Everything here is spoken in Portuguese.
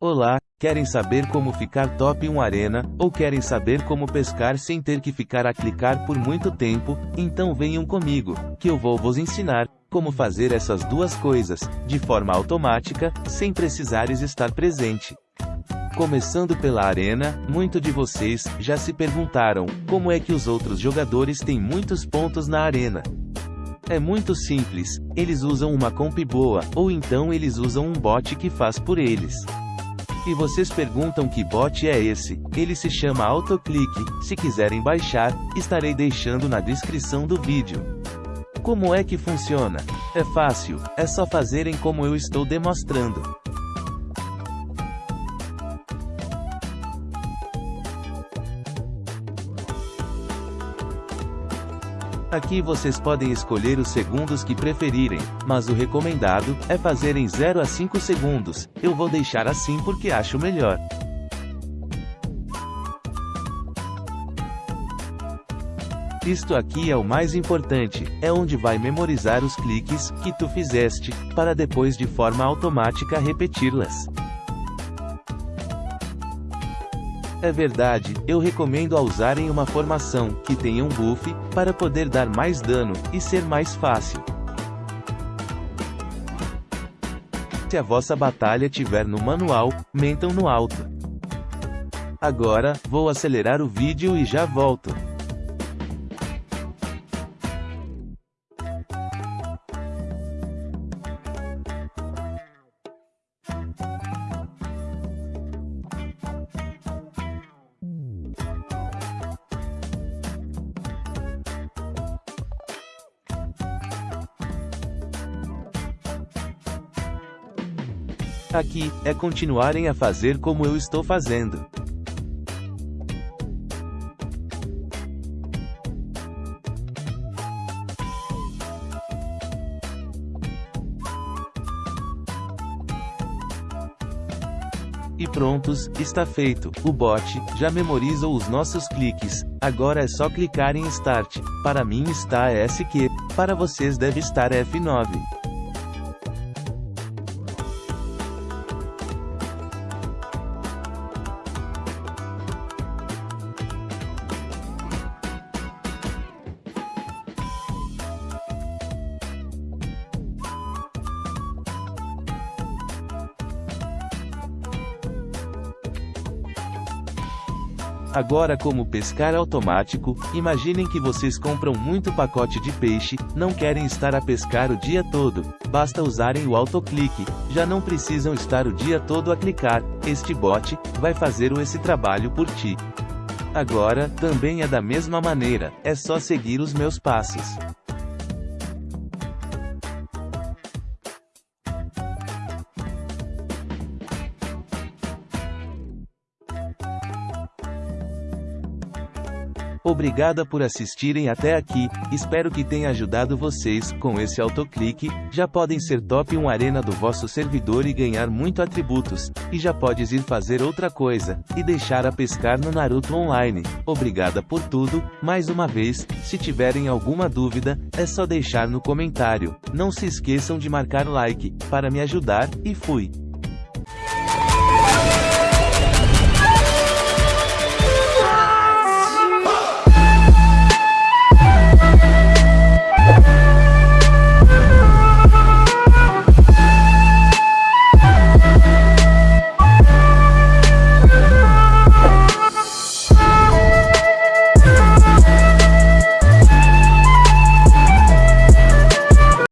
Olá, querem saber como ficar top 1 arena, ou querem saber como pescar sem ter que ficar a clicar por muito tempo? Então venham comigo, que eu vou vos ensinar como fazer essas duas coisas, de forma automática, sem precisares estar presente. Começando pela arena, muito de vocês já se perguntaram como é que os outros jogadores têm muitos pontos na arena. É muito simples, eles usam uma comp boa, ou então eles usam um bot que faz por eles. E vocês perguntam que bot é esse? Ele se chama Autoclick, se quiserem baixar, estarei deixando na descrição do vídeo. Como é que funciona? É fácil, é só fazerem como eu estou demonstrando. Aqui vocês podem escolher os segundos que preferirem, mas o recomendado é fazerem 0 a 5 segundos. Eu vou deixar assim porque acho melhor. Isto aqui é o mais importante, é onde vai memorizar os cliques que tu fizeste, para depois de forma automática repeti-las. É verdade, eu recomendo a usarem uma formação, que tenha um buff, para poder dar mais dano, e ser mais fácil. Se a vossa batalha tiver no manual, mentam no alto. Agora, vou acelerar o vídeo e já volto. Aqui, é continuarem a fazer como eu estou fazendo. E prontos, está feito. O bot já memorizou os nossos cliques. Agora é só clicar em Start. Para mim está SQ. Para vocês deve estar F9. Agora como pescar automático, imaginem que vocês compram muito pacote de peixe, não querem estar a pescar o dia todo, basta usarem o autoclique, já não precisam estar o dia todo a clicar, este bot, vai fazer esse trabalho por ti. Agora, também é da mesma maneira, é só seguir os meus passos. Obrigada por assistirem até aqui, espero que tenha ajudado vocês, com esse autoclique, já podem ser top 1 arena do vosso servidor e ganhar muito atributos, e já podes ir fazer outra coisa, e deixar a pescar no Naruto Online. Obrigada por tudo, mais uma vez, se tiverem alguma dúvida, é só deixar no comentário, não se esqueçam de marcar like, para me ajudar, e fui!